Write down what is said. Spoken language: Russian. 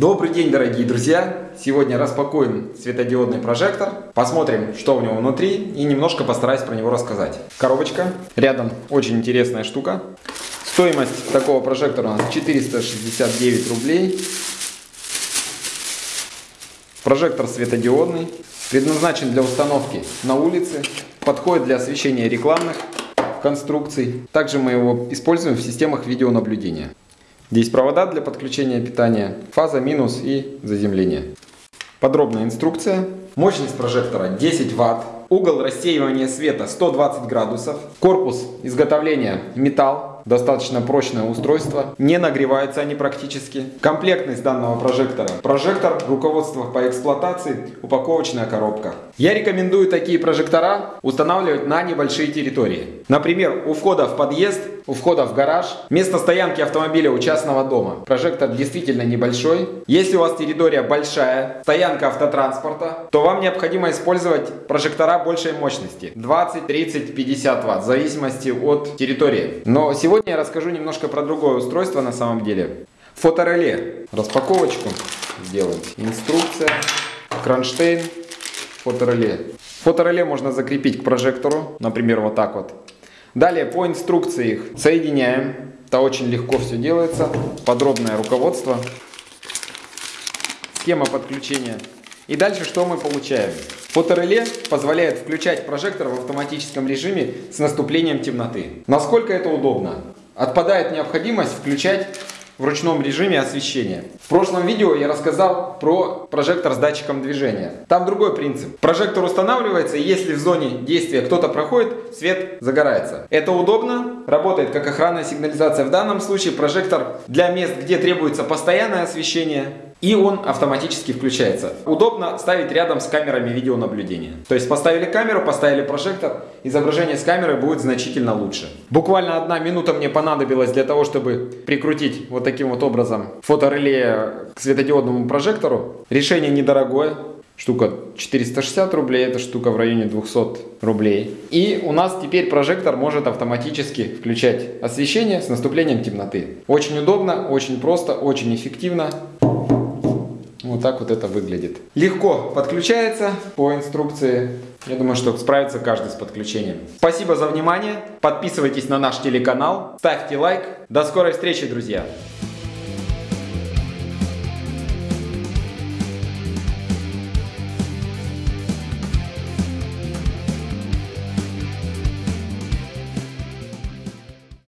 Добрый день, дорогие друзья! Сегодня распакуем светодиодный прожектор, посмотрим, что у него внутри и немножко постараюсь про него рассказать. Коробочка, рядом очень интересная штука. Стоимость такого прожектора у нас 469 рублей. Прожектор светодиодный, предназначен для установки на улице, подходит для освещения рекламных конструкций. Также мы его используем в системах видеонаблюдения. Здесь провода для подключения питания, фаза минус и заземление. Подробная инструкция. Мощность прожектора 10 Вт. Угол рассеивания света 120 градусов. Корпус изготовления металл достаточно прочное устройство, не нагреваются они практически. Комплектность данного прожектора. Прожектор, руководство по эксплуатации, упаковочная коробка. Я рекомендую такие прожектора устанавливать на небольшие территории. Например, у входа в подъезд, у входа в гараж, место стоянки автомобиля у частного дома. Прожектор действительно небольшой. Если у вас территория большая, стоянка автотранспорта, то вам необходимо использовать прожектора большей мощности. 20, 30, 50 Вт, в зависимости от территории. Но сегодня Сегодня я расскажу немножко про другое устройство на самом деле. Фотореле. Распаковочку сделаем. Инструкция, кронштейн, фотореле. Фотореле можно закрепить к прожектору, например, вот так вот. Далее по инструкции их соединяем. Это очень легко все делается. Подробное руководство. Схема подключения. И дальше что мы получаем? Фотореле позволяет включать прожектор в автоматическом режиме с наступлением темноты. Насколько это удобно? Отпадает необходимость включать в ручном режиме освещения. В прошлом видео я рассказал про прожектор с датчиком движения. Там другой принцип. Прожектор устанавливается, и если в зоне действия кто-то проходит, свет загорается. Это удобно, работает как охранная сигнализация. В данном случае прожектор для мест, где требуется постоянное освещение, и он автоматически включается. Удобно ставить рядом с камерами видеонаблюдения. То есть поставили камеру, поставили прожектор, изображение с камеры будет значительно лучше. Буквально одна минута мне понадобилась для того, чтобы прикрутить вот таким вот образом фотореле к светодиодному прожектору. Решение недорогое. Штука 460 рублей, эта штука в районе 200 рублей. И у нас теперь прожектор может автоматически включать освещение с наступлением темноты. Очень удобно, очень просто, очень эффективно. Вот так вот это выглядит. Легко подключается по инструкции. Я думаю, что справится каждый с подключением. Спасибо за внимание. Подписывайтесь на наш телеканал. Ставьте лайк. До скорой встречи, друзья.